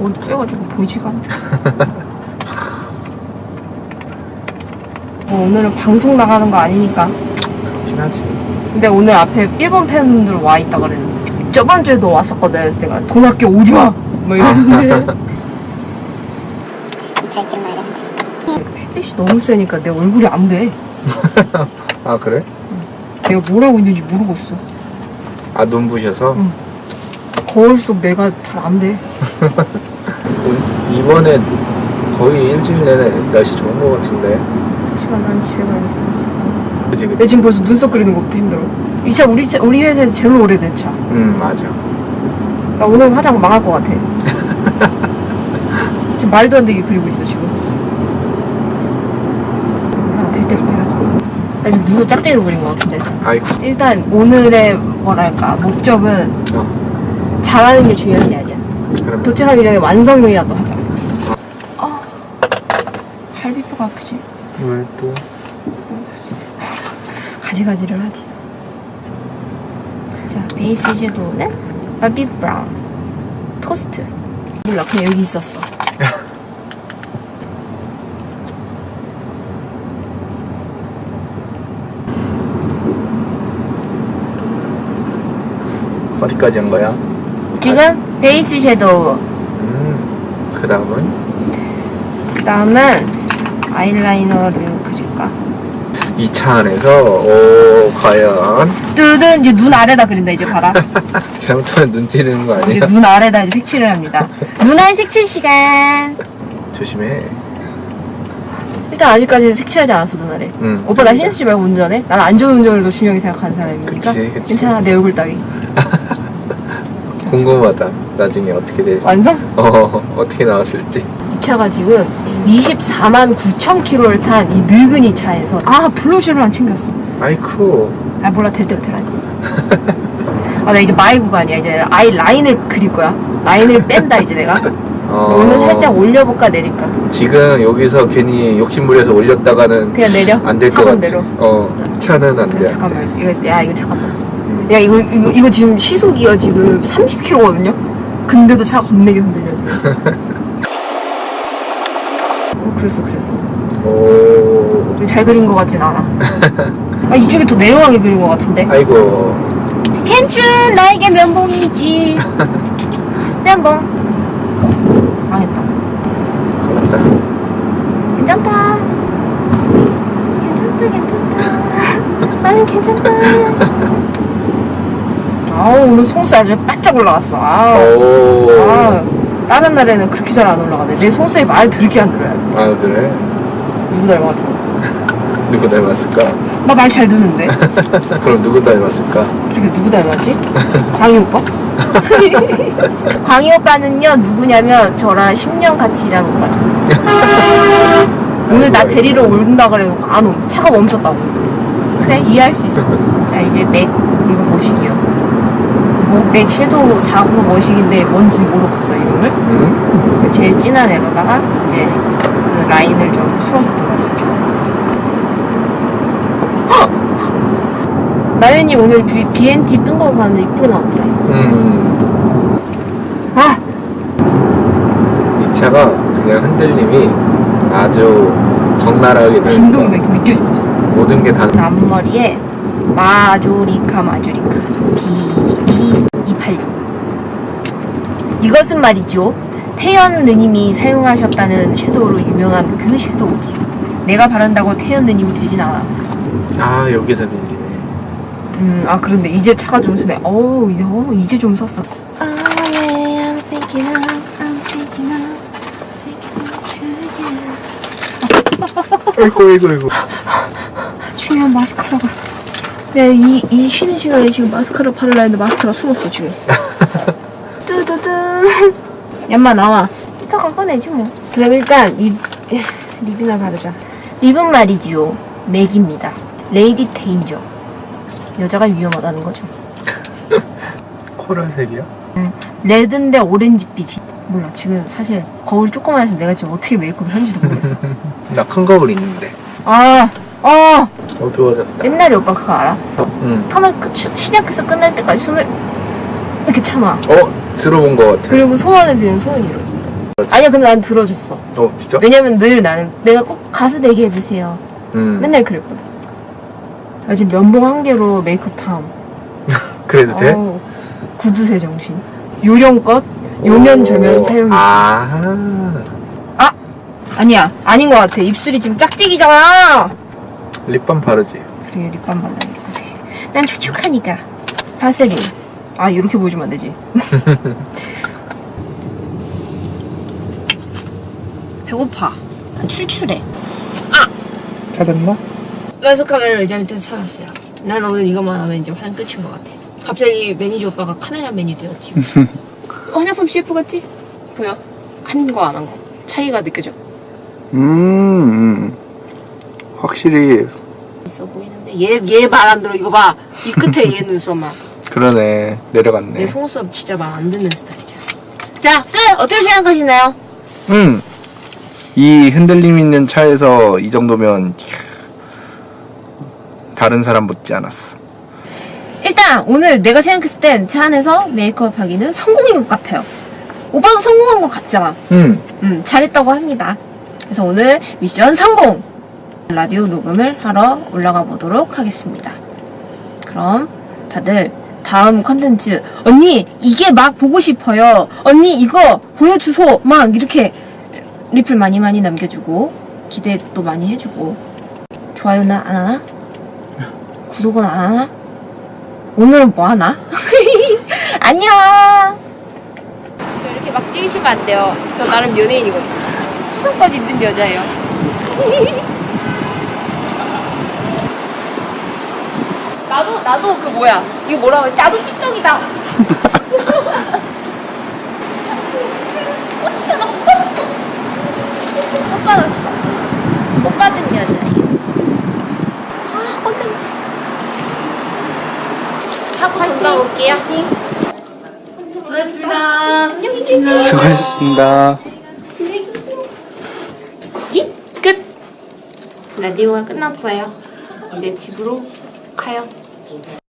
거울 뿌여가지고 보이지가 않네. 뭐 오늘은 방송 나가는 거 아니니까. 그렇긴 하지. 근데 오늘 앞에 일본 팬들 와 있다 그랬는데 저번 주에도 왔었거든. 그래서 내가 돈 아껴 오지 마. 뭐 이랬는데. 햇빛이 너무 세니까 내 얼굴이 안 돼. 아 그래? 내가 뭘 하고 있는지 모르겠어. 아 눈부셔서 응. 거울 속 내가 잘 안 돼. 오- 이번에 거의 일주일 내내 날씨 좋은 거 같은데. 그치만 난 집에 가면 있어야지. 그지 내 그지. 지금 벌써 눈썹 그리는 거부터 힘들어. 이 차 우리 차 우리 회사에서 제일 오래된 차. 응 맞아. 나 오늘 화장 망할 것 같아. 지금 말도 안 되게 그리고 있어 지금. 아. 나 지금 눈썹 짝짝이로 그린 것 같은데. 아이고. 일단 오늘의 뭐랄까 목적은 어. 잘하는 게 중요한 게 아니야. 도착하기 전에 완성이라도 하자. 아, 갈비뼈가 아프지? 왜 또? 가지가지를 하지. 자, 베이스 섀도우는 바비 브라운 토스트. 몰라, 그냥 여기 있었어. 어디까지 한 거야? 지금 베이스 섀도우. 음. 그 다음은 그 다음은 아이라이너를 그릴까? 이 차 안에서 오 과연 뜨든 이제 눈 아래다 그린다 이제 봐라. 잘못하면 눈 찌르는 거 이제 아니야? 눈 아래다 이제 색칠을 합니다. 눈알 색칠 시간. 조심해. 일단 아직까지는 색칠하지 않았어 눈알에. 응. 오빠 나 신경 쓰지 말고 운전해. 난 안전 운전을 더 중요하게 생각하는 사람이니까. 그치, 그치. 괜찮아 내 얼굴 따위. 궁금하다. 나중에 어떻게 돼? 완성? 어 어떻게 나왔을지. 이 차가 지금 24만 9천 킬로를 탄 이 늙은이 차에서 아 블러셔를 안 챙겼어. 아이쿠. 아 몰라 될 때가 되라니. 아나 이제 마이구가 아니야 이제 아이 라인을 그릴 거야. 라인을 뺀다 이제 내가. 어, 오늘 살짝 올려볼까 내릴까. 지금 여기서 괜히 욕심부려서 올렸다가는 그냥 내려. 안 될 것 같아. 내려. 어 차는 안 돼. 잠깐만 이거 야 이거 잠깐만. 음. 야 이거 이거 이거 지금 시속이가 지금 30km거든요. 근데도 차가 겁내게 흔들려. 어 그랬어 그랬어. 오. 잘 그린 것 같진 않아. 아 이쪽에 더 내려가게 그린 것 같은데. 아이고. 캔춘 나에게 면봉이지. 면봉. 망했다. 그렇다. 괜찮다. 괜찮다 괜찮다. 나는 괜찮다. 아우 오늘 송살 아주 바짝 올라갔어. 아우. 오. 아, 다른 날에는 그렇게 잘 안 올라가네. 내 송수에 말 들게 안 들어야 돼. 아 그래? 누구 닮아가지고. 누구 닮았을까? 나 말 잘 듣는데. 그럼 누구 닮았을까? 갑자기 누구 닮았지? 광희 오빠? 광희 오빠는요, 누구냐면 저랑 10년 같이 일한 오빠죠. 오늘 나 데리러 온다 그래놓고 안 옴. 차가 멈췄다고. 그래, 이해할 수 있어. 자, 이제 맥, 이거 머시기요. 뭐, 맥 섀도우 49 머시기인데 뭔지 모르겠어, 이름을. 응? 제일 진한 애로다가 이제 그 라인을 좀 풀어주도록 하죠. 나연이 오늘 B, BNT 뜬 거 봤는데 이쁘게 나왔더라. 음. 아! 이 차가 그냥 흔들림이 아주 적나라하게 진동이 느껴지고 있어. 모든 게 다. 앞머리에 마조리카 마조리카 B2286 이것은 말이죠. 태연 느님이 사용하셨다는 섀도우로 유명한 그 섀도우지. 내가 바른다고 태연 느님이 되진 않아. 아 여기서 밀리네. 음, 아 그런데 이제 차가 좀 쓰네. 어우, 이제, 어, 이제 좀 섰어. 아이고 아이고 아이고. 중요한 마스카라가. 내가 이, 이 쉬는 시간에 지금 마스카라 바르려 했는데 마스카라 숨었어, 지금. 뚜두두. 얌마 나와. 이따가 꺼내지 뭐. 그럼 일단 lip, lip이나 바르자. lip은 말이지요. 맥입니다. Lady Danger. 여자가 위험하다는 거죠. coral색이야? red인데 오렌지빛이. 몰라, 지금 사실 거울이 조그만 해서 내가 지금 어떻게 메이크업을 하는지도 모르겠어. 나 큰 거울 있는데. 아, 어, 어두워졌다. 옛날에 오빠 그거 알아? 응. 하나 끝- 시- 시작해서 끝날 때까지 숨을 이렇게 참아. 어 들어본 거 같아. 그리고 소원을 빌면 소원이 이루어진다. 아니야 근데 난 들어줬어 어 진짜? 왜냐면 늘 나는 내가 꼭 가수 되게 해주세요 음. 맨날 그랬거든 나 지금 면봉 한 개로 메이크업 탐 그래도 돼? 어우, 구두쇠 정신 요령껏 요면 저면 오. 사용했지 아 아니야 아닌 것 같아 입술이 지금 짝짝이잖아 립밤 바르지. 그래 립밤 발라야 돼. 난 촉촉하니까 바슬린 아 이렇게 보여주면 안 되지 배고파 난 출출해 찾았나? 마스카라를 의자 밑에서 찾았어요 난 오늘 이것만 하면 이제 화장 끝인 것 같아 갑자기 매니저 오빠가 카메라맨이 되었지 화장품 CF 같지? 보여? 한 거 안 한 거 차이가 느껴져 음, 음. 확실히 있어 보이는데 얘 얘 말 안 들어 이거 봐 이 끝에 얘 눈썹만 그러네 내려갔네. 내 속눈썹 진짜 말 안 듣는 스타일이야 자 끝! 어떻게 생각하시나요? 음. 이 흔들림 있는 차에서 이 정도면 다른 사람 못지 않았어. 일단 오늘 내가 생각했을 땐 차 안에서 메이크업 하기는 성공인 것 같아요 오빠도 성공한 것 같잖아 음. 음 잘했다고 합니다 그래서 오늘 미션 성공! 라디오 녹음을 하러 올라가 보도록 하겠습니다. 그럼 다들 다음 컨텐츠 언니 이게 막 보고 싶어요. 언니 이거 보여주소. 막 이렇게 리플 많이 많이 남겨주고 기대도 많이 해주고. 좋아요는 안 하나? 구독은 안 하나? 오늘은 뭐 하나? 안녕! 저 이렇게 막 찍으시면 안 돼요. 저 나름 연예인이거든요. 추성권 있는 여자예요 나도 나도 그 뭐야. 이거 뭐라 그래? 나도 틱톡이다. 어 진짜 나못 받았어. 못 받았어. 못 받은 여자예요 아 꽃냄새. 하고 금방 올게요. 수고하셨습니다. 안녕히 계세요 수고하셨습니다. 기? 끝. 라디오가 끝났어요. 이제 집으로 가요 Gracias.